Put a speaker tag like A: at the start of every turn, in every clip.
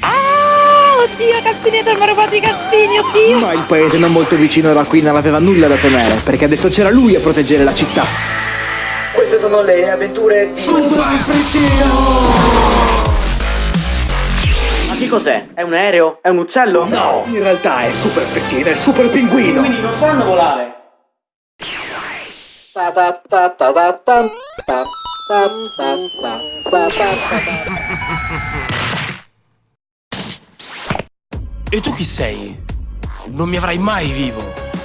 A: Ah, oddio, Castineto, mi ha rubato i castini, oddio!
B: Ma il paese non molto vicino da qui non aveva nulla da temere, perché adesso c'era lui a proteggere la città. Queste sono le avventure di...
C: Super Frittino!
B: Ma che cos'è? È un aereo? È un uccello?
C: No, in realtà è Super Frittino, è Super Pinguino!
B: Quindi non sanno volare!
D: E tu chi sei? Non mi avrai mai vivo.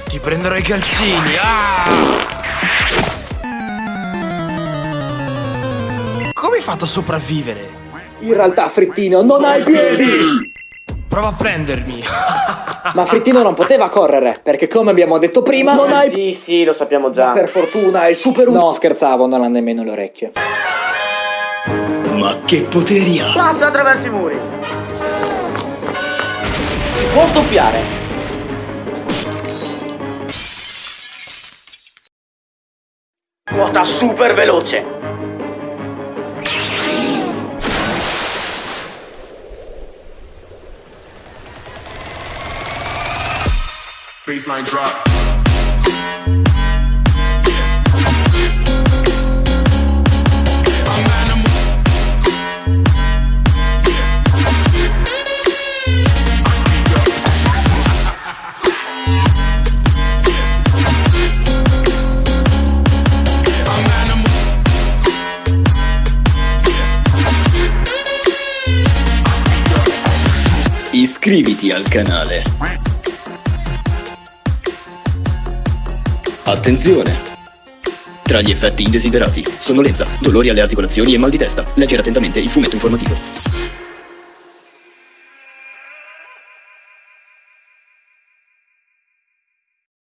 D: Ti prenderò i calzini. Ah! Come hai fatto a sopravvivere?
C: In realtà, Frittino, non hai piedi!
D: Prova a prendermi.
C: Ma Frittino non poteva correre, perché come abbiamo detto prima, non hai...
B: Sì, sì, lo sappiamo già.
C: Per fortuna è super... No, scherzavo, non ha nemmeno le orecchie.
E: Ma che poteri ha?
B: Passa attraverso i muri! Si può stoppiare! Nuota super veloce!
D: Baseline drop.
E: Iscriviti al canale. Attenzione! Tra gli effetti indesiderati, sonnolenza, dolori alle articolazioni e mal di testa. Leggere attentamente il fumetto informativo.